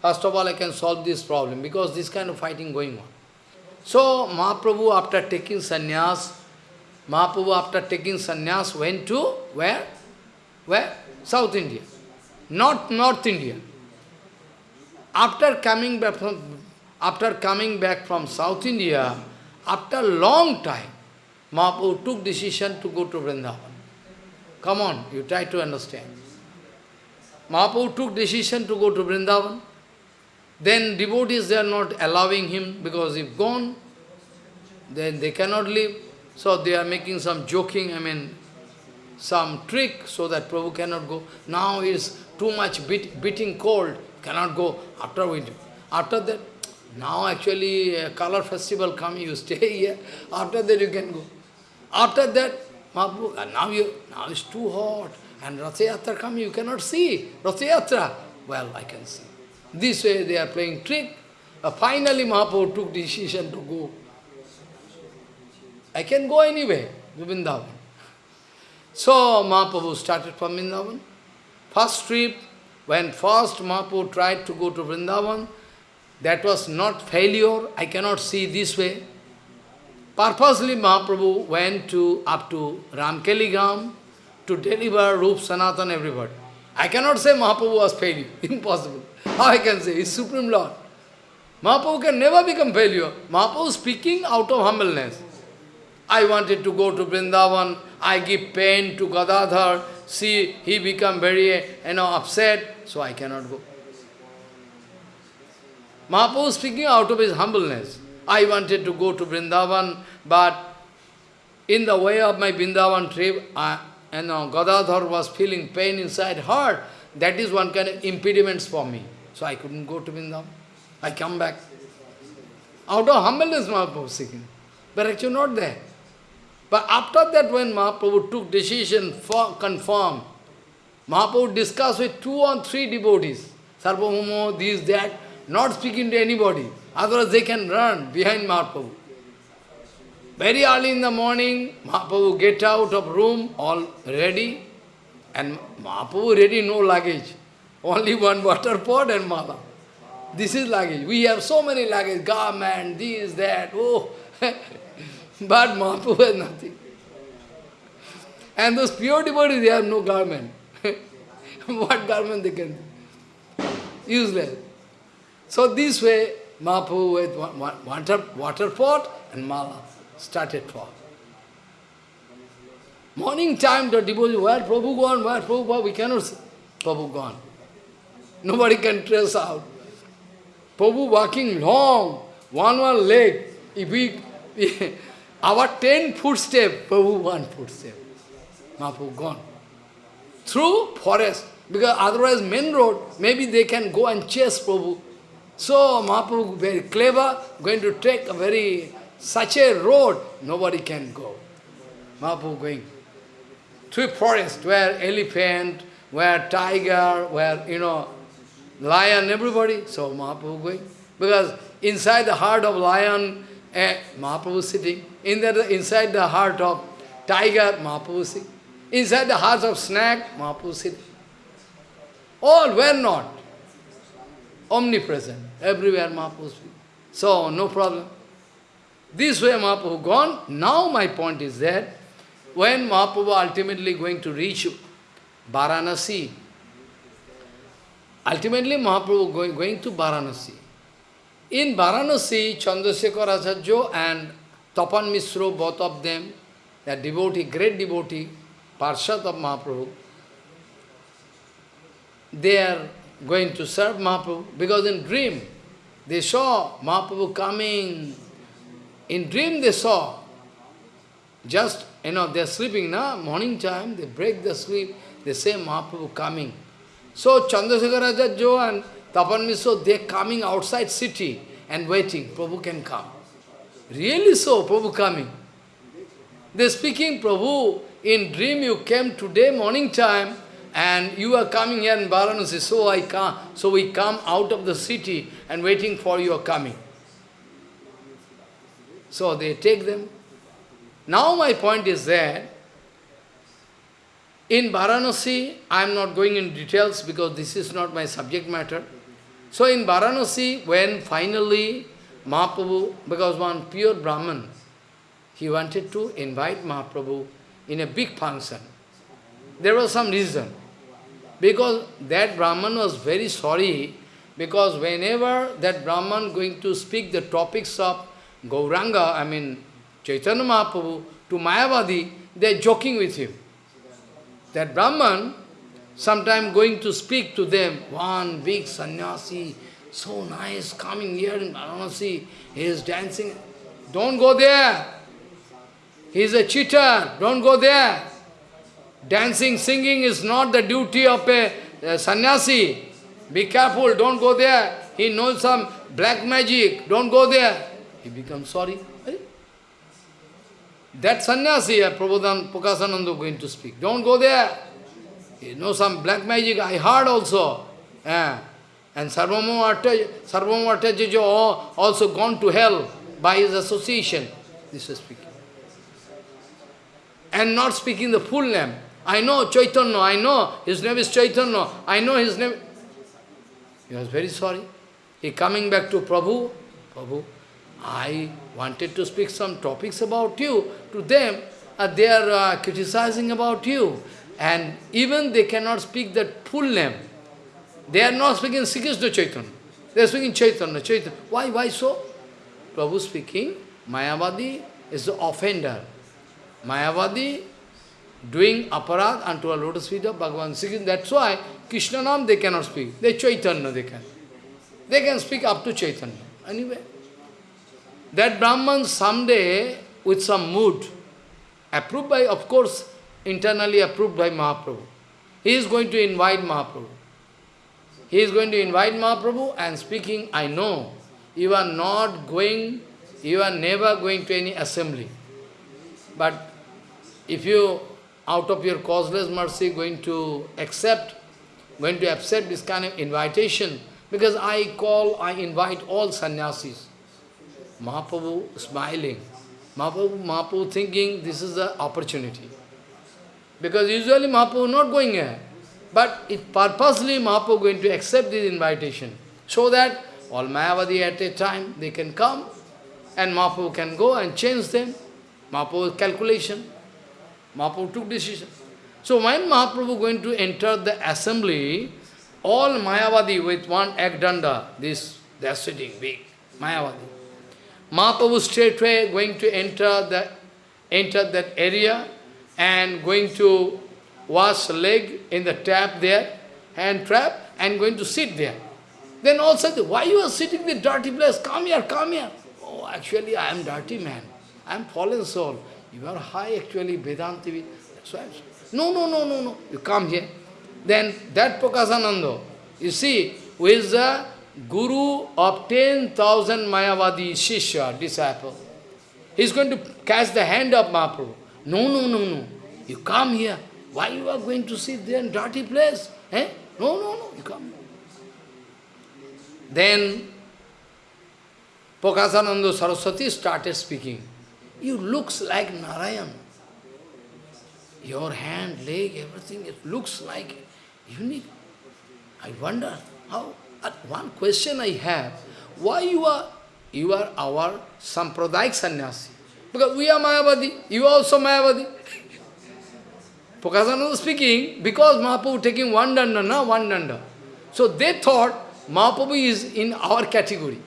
first of all I can solve this problem because this kind of fighting going on. So Mahaprabhu after taking sannyas, Mahaprabhu after taking sannyas went to where? Where? South India. Not North India. After coming back from after coming back from South India, after a long time, Mahaprabhu took decision to go to Vrindavan. Come on, you try to understand. Mahaprabhu took decision to go to Vrindavan. Then devotees, they are not allowing him because if gone, then they cannot live. So they are making some joking, I mean, some trick so that Prabhu cannot go. Now is too much beat, beating cold, cannot go after winter. After that, now actually a color festival come, you stay here. After that you can go. After that, Mahaprabhu, now you now it's too hot. And Rathayatra come, you cannot see. Rathayatra, well, I can see. This way they are playing trick. Uh, finally Mahaprabhu took decision to go. I can go anyway, to Vrindavan. So Mahaprabhu started from Vrindavan. First trip, when first Mahaprabhu tried to go to Vrindavan, that was not failure, I cannot see this way. Purposely Mahaprabhu went to up to Ramkeligam to deliver Rup Sanatan everybody. I cannot say Mahaprabhu was failure. Impossible. How I can say? He's Supreme Lord. Mahaprabhu can never become failure. Mahaprabhu speaking out of humbleness. I wanted to go to Vrindavan. I give pain to Gadadhar. See, he become very, you know, upset. So I cannot go. Mahaprabhu speaking out of his humbleness. I wanted to go to Vrindavan, but in the way of my Vrindavan trip, I, you know, Gadadhar was feeling pain inside heart. That is one kind of impediments for me. So I couldn't go to Vrindavan. I come back. Out of humbleness Mahaprabhu speaking. But actually not there. But after that when Mahaprabhu took decision for confirm, Mahaprabhu discussed with two or three devotees, Sarvabhauma, this, that, not speaking to anybody. Otherwise they can run behind Mahaprabhu. Very early in the morning, Mahaprabhu get out of room, all ready, and Mahaprabhu ready, no luggage. Only one water pot and mala. This is luggage. We have so many luggage, garment, this, that, oh. but Mahaprabhu has nothing. And those pure devotees, they have no garment. what garment they can? Useless. So this way, Mahaprabhu with water, water pot and mala started for. Morning time, the devotee, where Prabhu gone, where Prabhu gone, we cannot see. Prabhu gone. Nobody can trace out. Prabhu walking long, one one leg. If we, our ten footstep, Prabhu one footstep. Mahaprabhu gone. Through forest, because otherwise main road, maybe they can go and chase Prabhu. So Mahaprabhu very clever, going to take a very, such a road, nobody can go. Mahaprabhu going. Through forest where elephant, where tiger, where, you know, lion, everybody. So Mahaprabhu going. Because inside the heart of lion, eh, Mahaprabhu sitting. In the, inside the heart of tiger, Mahaprabhu. Inside the heart of snake, Mahaprabhu. All were not. Omnipresent. Everywhere Mahaprabhu. So, no problem. This way Mahaprabhu gone. Now my point is that when Mahaprabhu ultimately going to reach Varanasi, ultimately Mahaprabhu going, going to Varanasi. In Varanasi, Chandrasekhar Acharya and Tapan Misro, both of them, they are devotee, great devotee, Parshad of Mahaprabhu, they are going to serve Mahaprabhu because in dream they saw Mahaprabhu coming. In dream they saw. Just, you know, they are sleeping now, morning time, they break the sleep, they say Mahaprabhu coming. So Chandrasekhar Acharya and Tapan Misro, they are coming outside city and waiting, Prabhu can come. Really so, Prabhu coming. They are speaking, Prabhu, in dream you came today morning time, and you are coming here in Varanasi, so I come, so we come out of the city and waiting for your coming. So they take them. Now my point is that in Varanasi, I am not going in details because this is not my subject matter. So in Varanasi, when finally Mahaprabhu, because one pure Brahman, he wanted to invite Mahaprabhu in a big function. There was some reason. Because that Brahman was very sorry, because whenever that Brahman going to speak the topics of Gauranga, I mean Chaitanya Mahaprabhu, to Mayavadi, they are joking with him. That Brahman, sometime going to speak to them, one big sannyasi, so nice, coming here in Varanasi, he is dancing. Don't go there. He is a cheater. Don't go there. Dancing, singing is not the duty of a, a sannyasi. Be careful, don't go there. He knows some black magic, don't go there. He becomes sorry. That sannyasi, uh, Prabodhan Prakasananda going to speak. Don't go there. He knows some black magic, I heard also. Yeah. And Sarvabhauma Bhattacharya also gone to hell by his association. This is speaking. And not speaking the full name. I know Chaitanya, I know his name is Chaitanya, I know his name. He was very sorry. He coming back to Prabhu, Prabhu, I wanted to speak some topics about you to them, they are uh, criticizing about you. And even they cannot speak that full name. They are not speaking Sri Krishna Chaitanya. They are speaking Chaitanya, Chaitanya. Why, why so? Prabhu speaking, Mayavadi is the offender. Mayavadi doing aparad unto a lotus feet of Bhagavan Sri That's why Krishna Nam they cannot speak. They Chaitanya they can. They can speak up to Chaitanya. Anyway. That Brahman someday, with some mood, approved by, of course, internally approved by Mahaprabhu, he is going to invite Mahaprabhu. He is going to invite Mahaprabhu and speaking, I know, you are not going, you are never going to any assembly. But if you out of your causeless mercy going to accept, going to accept this kind of invitation, because I call, I invite all sannyasis. Mahaprabhu smiling. Mahaprabhu, Mahaprabhu thinking this is the opportunity. Because usually Mahaprabhu not going here. But it purposely Mahaprabhu going to accept this invitation. So that all Mayavadi at a time, they can come and Mahaprabhu can go and change them. Mahaprabhu's calculation. Mahaprabhu took decision. So when Mahaprabhu going to enter the assembly, all Mayavadi with one ekdanda, this, they are sitting big, Mayavadi. Mahaprabhu straightway going to enter the enter that area and going to wash leg in the tap there, hand trap, and going to sit there. Then also, why you are sitting in the dirty place? Come here, come here. Oh, actually, I am dirty man. I am fallen soul. You are high actually, Vedanti. That's why No, no, no, no, no. You come here. Then that Prakasananda, you see, who is the guru of 10,000 Mayavadi Shishya, disciple. He is going to catch the hand of Mahaprabhu. No, no, no, no. You come here. Why you are going to sit there in dirty place? Eh? No, no, no, you come. Then Prakasananda Saraswati started speaking. You looks like Narayan. Your hand, leg, everything, it looks like unique. I wonder how, at one question I have, why you are, you are our Sampradayak sannyasi? Because we are Mayavadi, you are also Mayavadi. Prakasananda speaking, because Mahaprabhu taking one danda, na, one danda. So they thought Mahaprabhu is in our category.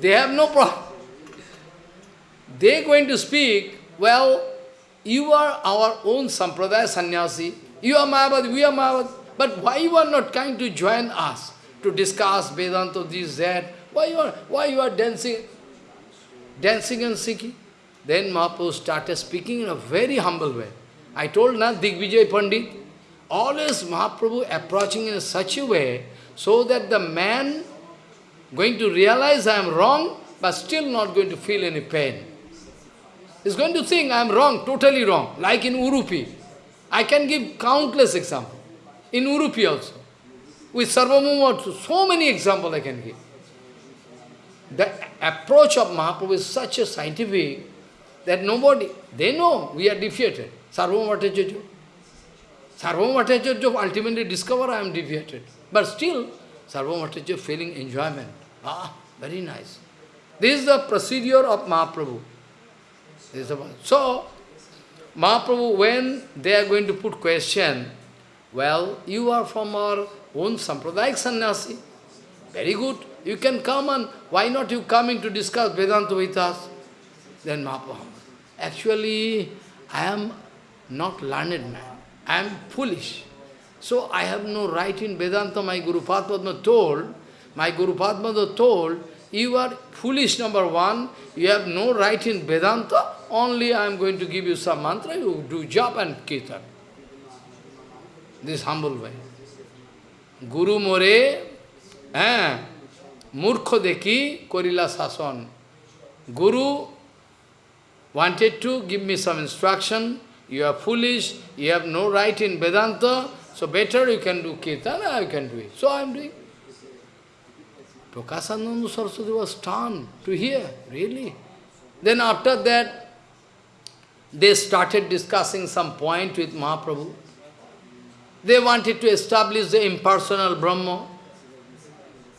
They have no problem. They going to speak, well, you are our own Sampradaya sannyasi, you are Mayavadi, we are Mayavadi, but why you are not kind to join us to discuss Vedanta, this, that? Why you are, why you are dancing, dancing and singing? Then Mahaprabhu started speaking in a very humble way. I told na Digvijay Pandit, always Mahaprabhu approaching in such a way so that the man going to realize I am wrong, but still not going to feel any pain. He's going to think I am wrong, totally wrong, like in Urupi. I can give countless examples. In Urupi also. With Sarvabhauma, so many examples I can give. The approach of Mahaprabhu is such a scientific that nobody, they know we are defeated. Sarvabhauma Bhattacharya. Sarvabhauma Bhattacharya ultimately discover I am deviated. But still, Sarvabhauma Bhattacharya feeling enjoyment. Ah, very nice. This is the procedure of Mahaprabhu. This is the, so, Mahaprabhu, when they are going to put question, well, you are from our own Sampradayak sannyasi. Very good. You can come and why not you coming to discuss Vedanta with us? Then Mahaprabhu, actually, I am not learned man. I am foolish. So I have no right in Vedanta. My Guru Padma told, my Guru Padma told, you are foolish number one, you have no right in Vedanta, only I am going to give you some mantra, you do job and kirtan. This humble way. Guru more, eh, murkho deki korila sason. Guru wanted to give me some instruction, you are foolish, you have no right in Vedanta, so better you can do Kirtana, I can do it. So I am doing. Prakasananda Saraswati was stunned to hear, really. Then after that, they started discussing some point with Mahaprabhu. They wanted to establish the impersonal Brahma.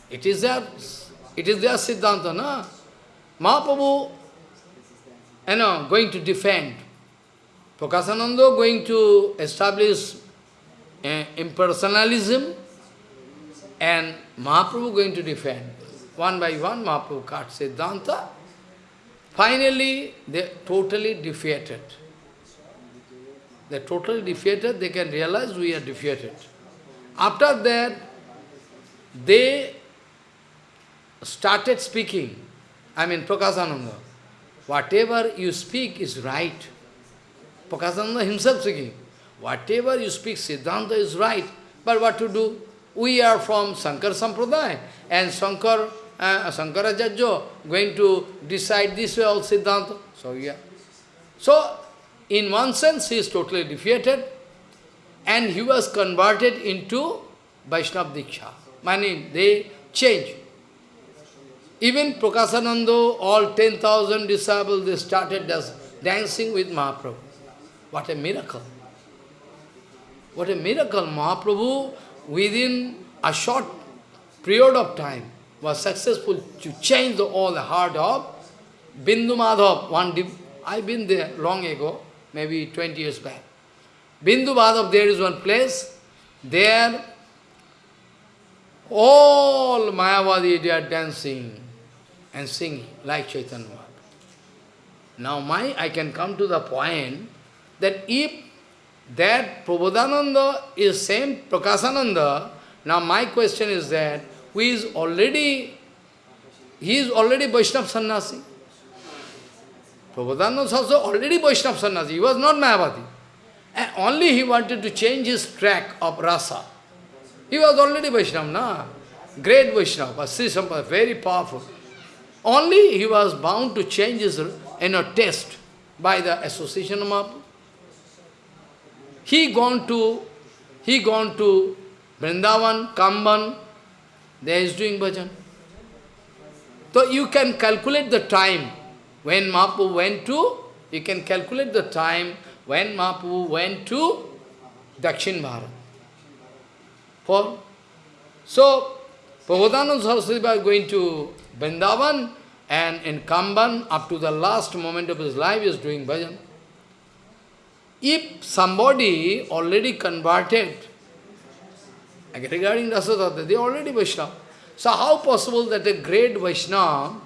It is their, it is their Siddhanta, no? Mahaprabhu, you know, going to defend. Prakasananda going to establish uh, impersonalism and Mahaprabhu going to defend. One by one, Mahaprabhu cut Siddhanta. Finally, they totally defeated. They totally defeated, they can realize we are defeated. After that, they started speaking, I mean Prakasananda, whatever you speak is right. Prakasananda himself speaking, whatever you speak, Siddhanta is right, but what to do? We are from Sankar Sampradaya, and Sankar, uh, Sankaracharya going to decide this way all Siddhanta. So, yeah. So, in one sense, he is totally defeated, and he was converted into Vaishnava Diksha. Meaning, they change. Even Prakasananda, all 10,000 disciples, they started dancing with Mahaprabhu. What a miracle! What a miracle! Mahaprabhu within a short period of time, was successful to change the, all the heart of Bindu Madhav. One I've been there long ago, maybe 20 years back. Bindu Madhav, there is one place, there all Mayavadi, they are dancing and singing like Chaitanya. Now my, I can come to the point that if that Prabodhananda is same Prakasananda. Now my question is that who is already, he is already Vaishnava Sannyasi. Prabodhananda also already Vaishnava Sannyasi. He was not Mayavadi. And only he wanted to change his track of rasa. He was already Vaishnava, na? Great Vaishnava, Sri Sampada, very powerful. Only he was bound to change his you know, taste. by the association of Mahaprabhu. He gone to, he gone to Vrindavan, Kamban, there is doing bhajan. So you can calculate the time when Mahaprabhu went to, you can calculate the time when Mahaprabhu went to Dakshin Bharat. For, so, Prabodhananda Saraswati was going to Vrindavan and in Kamban, up to the last moment of his life, is doing bhajan. If somebody already converted, regarding Rasatattva, they already Vaishnava. So how possible that a great Vaishnava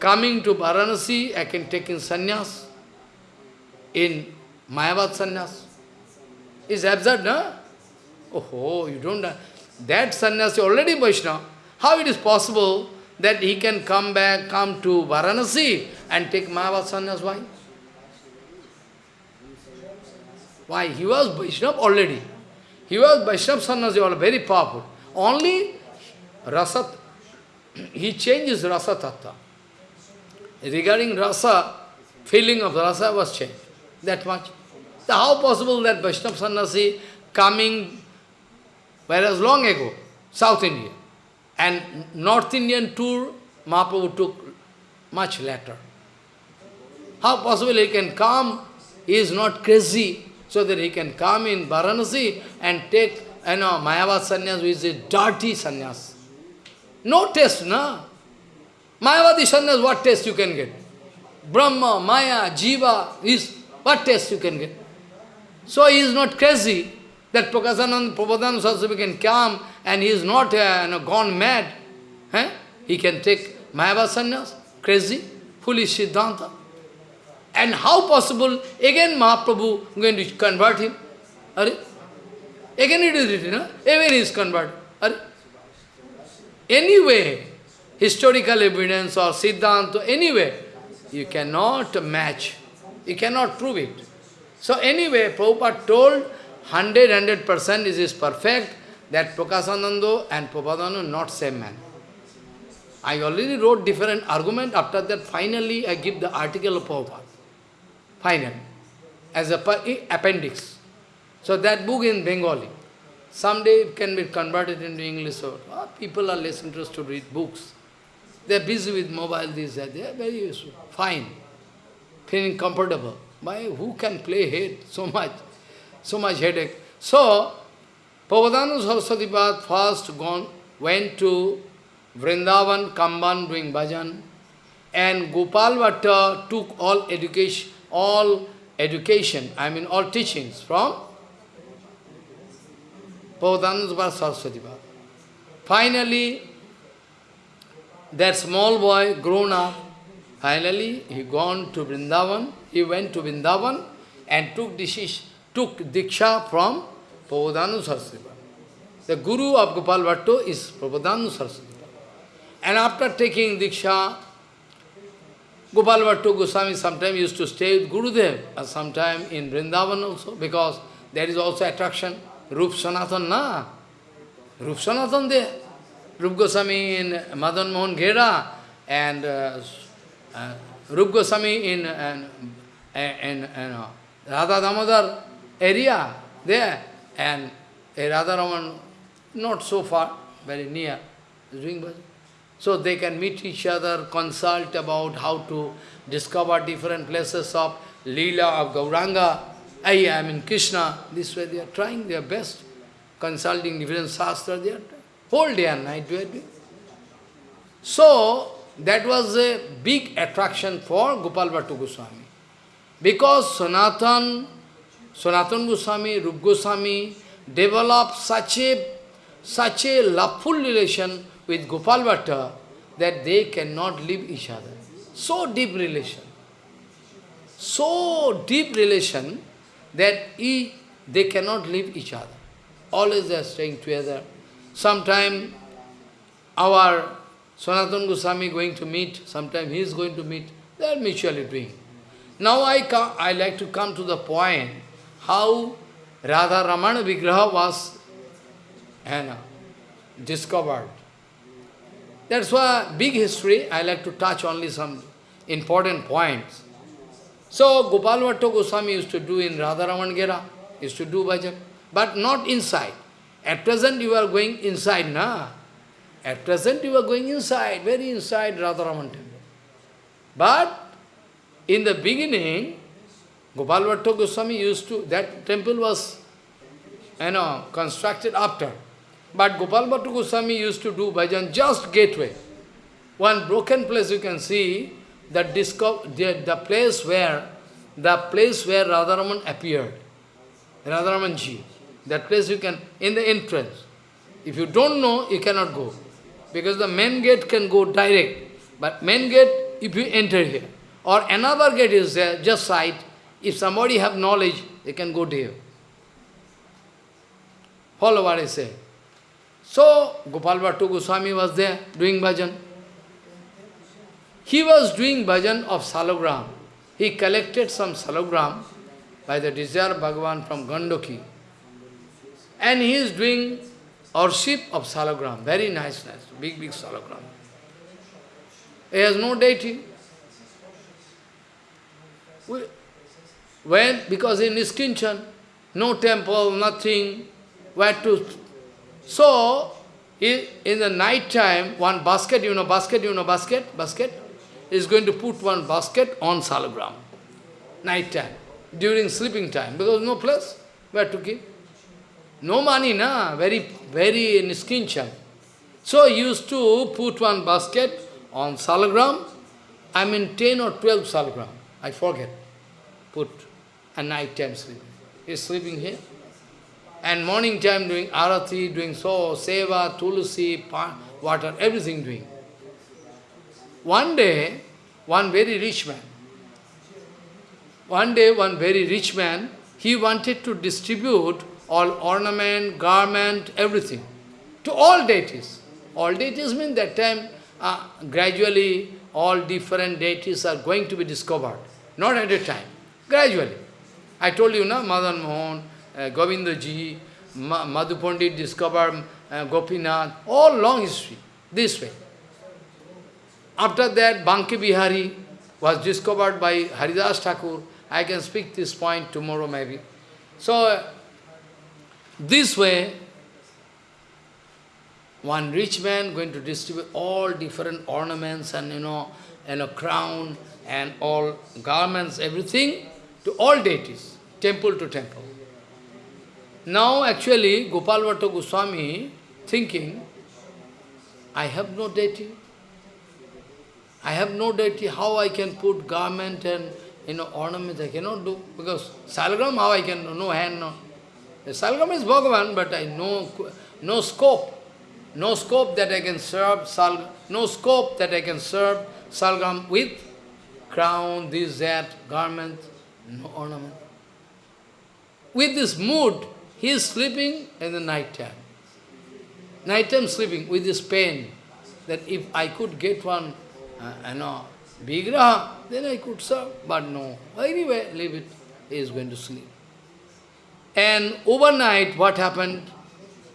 coming to Varanasi, I can take in sannyas, in Mayavad sannyas? It's absurd, no? Oh, you don't know. That sannyasi already Vaishnava. How it is possible that he can come back, come to Varanasi and take Mayavad sannyas? Why? Why? He was Vaishnava already. He was Vaishnava sannyasi, all very powerful. Only Rasat, he changes Rasa Tattva. Regarding Rasa, feeling of Rasa was changed. That much. So how possible that Vaishnava sannyasi coming, whereas long ago, South India, and North Indian tour, Mahaprabhu took much later. How possible he can come, he is not crazy, so that he can come in Varanasi and take, you know, Mayavad sannyas, which is a dirty sannyas. No taste, no? Mayavadi sannyas, what taste you can get? Brahma, Maya, Jiva, is what taste you can get? So he is not crazy that Prakasanand, Prabodhananda Saraswati can come and he is not uh, you know, gone mad. Eh? He can take Mayavad sannyas, crazy, foolish Siddhanta. And how possible, again Mahaprabhu going to convert him? Are? Again it is written, again he is converted. Are? Anyway, historical evidence or Siddhanta, anyway, you cannot match. You cannot prove it. So anyway, Prabhupada told 100, 100% is perfect, that Prakasananda and Prabhupada not same man. I already wrote different argument, after that finally I give the article of Prabhupada. Final. As a eh, appendix. So that book in Bengali. Someday it can be converted into English. Or, oh, people are less interested to read books. They are busy with mobile, this, that. They are very useful. Fine. Feeling comfortable. Why? Who can play head so much? So much headache. So, Prabodhananda Saraswati first gone, went to Vrindavan, Kamban doing bhajan, and Gopal Bhatta took all education, all education, I mean all teachings from Prabodhananda Saraswati Finally, that small boy grown up, finally he gone to Vrindavan, he went to Vrindavan and took decision, took Diksha from Prabodhananda Saraswati The guru of Gopal Bhatto is Prabodhananda Saraswati And after taking Diksha, Gopal Bhatto Goswami sometimes used to stay with Gurudev, and sometime in Vrindavan also, because there is also attraction. Rup Sanatan, na? Rup Sanatan there. Rup Goswami in Madan Mohan Ghera and uh, uh, Rup Goswami in, uh, in uh, Radha Damodar area there and a Radha Raman not so far, very near, doing bhajan. So they can meet each other, consult about how to discover different places of Leela of Gauranga, I am in Krishna. This way they are trying their best, consulting different shastra, they are whole day and night doing. So, that was a big attraction for Gopal Bhattu Goswami. Because Sanatan, Sanatan Goswami, Rup Goswami developed such a, such a loveful relation with Gopal Bhatta that they cannot leave each other. So deep relation. So deep relation that he, they cannot leave each other. Always they are staying together. Sometime our Sanatana Goswami going to meet, sometime he is going to meet, they are mutually doing. Now I, come, I like to come to the point how Radha Ramana Vigraha was uh, discovered. That's why big history, I like to touch only some important points. So Gopal Bhatta Goswami used to do in Radharaman Gera, used to do bhajan, but not inside. At present you are going inside, na? At present you are going inside, very inside Radharaman temple. But in the beginning, Gopal Bhatta Goswami used to, that temple was, you know, constructed after. But Gopal Bhatta Goswami used to do bhajan just gateway. One broken place you can see, that the, the place where, the place where Radharaman appeared, Radharamanji, that place you can, in the entrance. If you don't know, you cannot go. Because the main gate can go direct. But main gate, if you enter here, or another gate is there, just side, if somebody have knowledge, they can go there. Follow what I say. So, Gopal Bhattu Goswami was there, doing bhajan. He was doing bhajan of salagram. He collected some salagram by the desire of Bhagavan from Gandoki. And he is doing worship of salagram. Very nice, nice, big, big salagram. He has no deity. When, because in Iskinchan, no temple, nothing, where to... So, in the night time, one basket, you know, basket, you know, basket, basket, is going to put one basket on salagram, night time, during sleeping time, because no place where to keep. No money, na, very, very niskincham. So used to put one basket on salagram, I mean 10 or 12 salagram, I forget, put. A night time sleeping. He's sleeping here. And morning time doing arati, doing so, seva, tulsi, water, everything doing. One day, one very rich man, one day one very rich man, he wanted to distribute all ornament, garment, everything to all deities. All deities mean that time, uh, gradually all different deities are going to be discovered. Not at a time, gradually. I told you, na, Madan Mohan, uh, Govindaji, Ma discovered uh, Gopinath, all long history, this way. After that, Banki Bihari was discovered by Haridas Thakur. I can speak this point tomorrow maybe. So, this way, one rich man going to distribute all different ornaments and, you know, and a crown and all garments, everything, to all deities, temple to temple. Now, actually, Gopal Goswami thinking, I have no deity. I have no deity, how I can put garment and you know ornament, I cannot do, because salagram, how I can no hand, no. Salagram is Bhagavan, but I know no scope, no scope that I can serve sal, no scope that I can serve salgram with crown, this, that, garment, no ornament. With this mood, he is sleeping in the night time. Night time sleeping with this pain, that if I could get one uh, you know, Vigraha, then I could serve. But no, anyway, leave it. He is going to sleep. And overnight, what happened?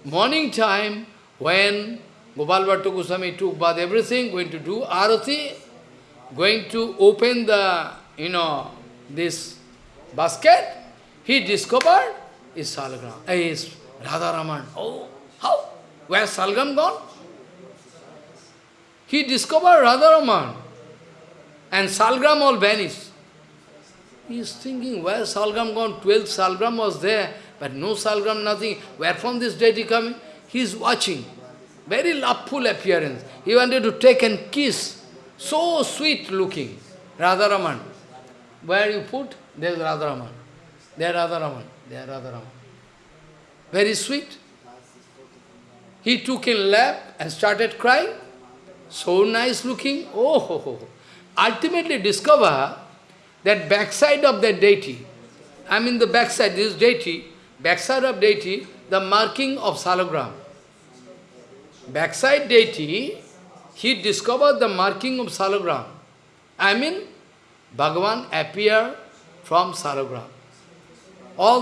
Morning time, when Gopal Bhatta Goswami took bath, everything, going to do arati, going to open the, you know, this basket, he discovered is Salgram, uh, is Radharaman. Oh, how? Where Salgram gone? He discovered Radharaman and Salgram all vanished. He is thinking, where Salgram gone? Twelve Salgram was there, but no Salgram, nothing. Where from this deity coming? He is watching. Very loveful appearance. He wanted to take and kiss. So sweet looking. Radharaman. Where you put? There is Radharaman. There Radharaman. There Radharaman. Very sweet. He took in lap and started crying. So nice looking. Oh, ho, ho. Ultimately discover that backside of that deity, I mean the backside, this deity, backside of deity, the marking of salagram. Backside deity, he discovered the marking of salagram. I mean, Bhagavan appear from salagram. All,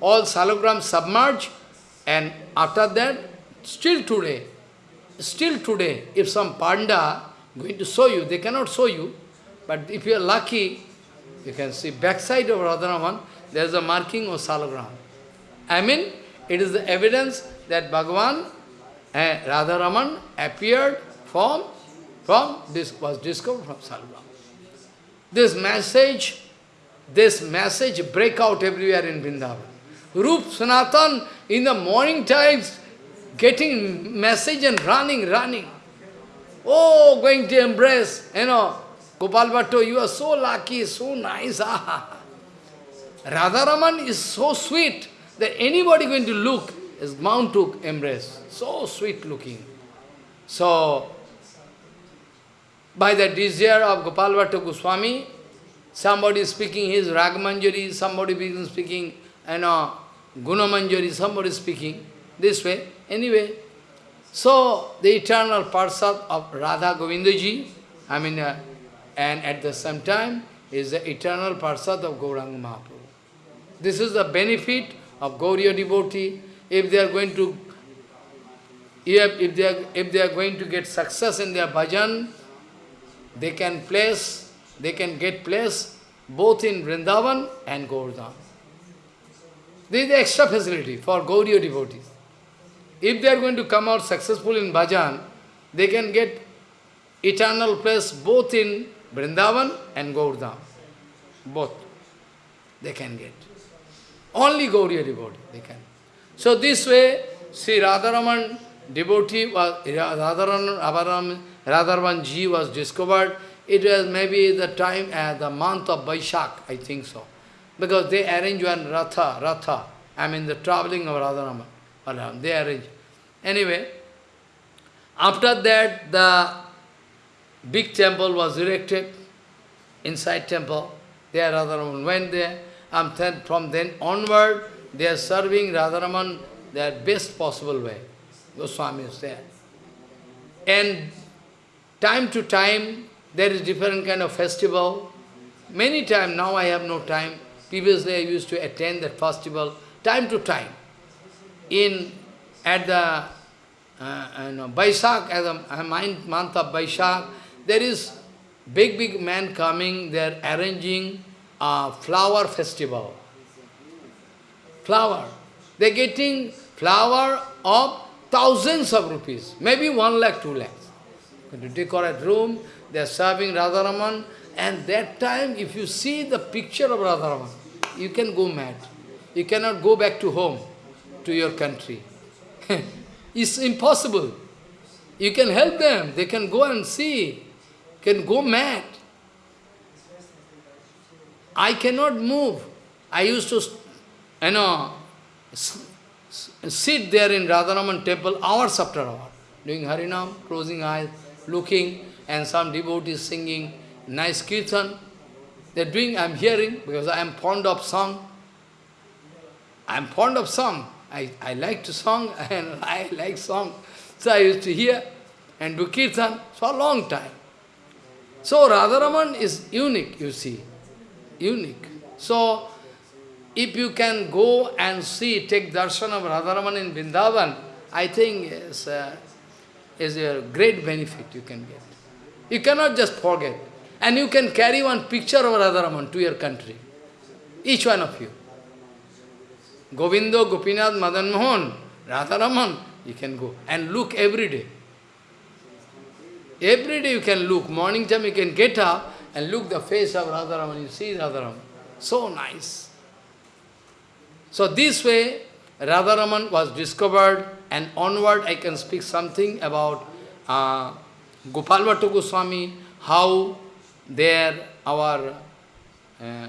all salagram submerged, and after that, still today, Still today, if some panda going to show you, they cannot show you, but if you are lucky, You can see backside of Radharaman, there is a marking of Salagram. I mean, it is the evidence that Bhagavan, eh, Radharaman appeared from, from this was discovered from Salagram. This message, this message break out everywhere in Vrindavan. Rup Sanatan in the morning times getting message and running, running. Oh, going to embrace, you know, Gopal Bhatto, you are so lucky, so nice. Ah. Radharaman is so sweet that anybody going to look is bound to embrace. So sweet looking. So, by the desire of Gopal Bhatta Goswami, somebody is speaking his Ragmanjari, somebody is speaking, you know, Gunamanjari, somebody speaking this way. Anyway, so the eternal Parsad of Radha Govindaji, I mean, uh, and at the same time is the eternal Parsad of Gauranga Mahaprabhu. This is the benefit of Gauriya devotee. If they are going to if, if, they are, if they are going to get success in their bhajan, they can place, they can get place both in Vrindavan and Govardhan. This is the extra facility for Gauriya devotees. If they are going to come out successful in bhajan, they can get eternal place both in Vrindavan and Govardhan. Both they can get. Only Gauriya devotee they can. So this way, Sri Radharaman devotee was, Radharaman, Radharaman ji was discovered. It was maybe the time, uh, the month of Vaishak, I think so. Because they arrange one Ratha, Ratha, I mean the traveling of Radharaman. They arrange. Anyway, after that the big temple was erected, inside temple, there Radharaman went there, and then from then onward, they are serving Radharaman their best possible way. Goswami is there. And time to time, there is different kind of festival. Many times, now I have no time. Previously I used to attend that festival, time to time. In, at the uh, know, as a month of Baishak, there is big, big man coming, they are arranging a flower festival. Flower. They are getting flower of thousands of rupees, maybe one lakh, two lakhs. To decorate room, they are serving Radharaman, and that time, if you see the picture of Radharaman, you can go mad. You cannot go back to home, to your country. it's impossible. You can help them, they can go and see, can go mad. I cannot move. I used to, you know, sit there in Radharaman temple hours after hour, doing Harinam, closing eyes, looking, and some devotees singing nice kirtan. They're doing, I'm hearing, because I am fond of song. I'm fond of song. I, I like to song, and I like song. So I used to hear and do kirtan for a long time. So Radharaman is unique, you see, unique. So, if you can go and see, take darshan of Radharaman in Vrindavan, I think is, uh, is a great benefit you can get. You cannot just forget. And you can carry one picture of Radharaman to your country. Each one of you. Govindo, Gopinath, Madan Mohan, Radharaman, you can go and look every day. Every day you can look. Morning time you can get up and look the face of Radharaman. You see Radharaman. So nice. So this way, Radharaman was discovered and onward I can speak something about uh, Gopal Bhattu Goswami, how there our uh,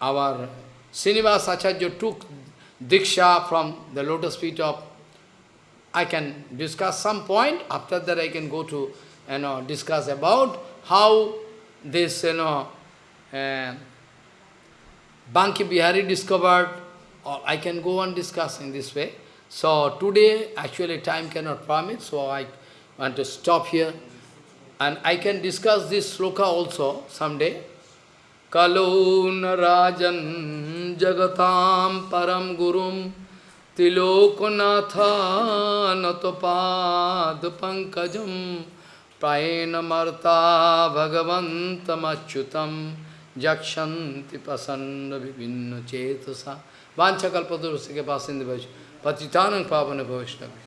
our Srinivas Acharya took Diksha from the lotus feet of I can discuss some point, after that I can go to you know discuss about how this you know uh, Banki Bihari discovered or I can go on discussing this way. So today, actually time cannot permit, so I want to stop here. And I can discuss this sloka also someday. Kalun Rajan Jagatam Param Gurum Tilokunatha Natopad Pankajam Praena Marta Bhagavantam Achyutam jakshanti pasanda vivinna chetasa vaishnava patitanang pavana vaishnavi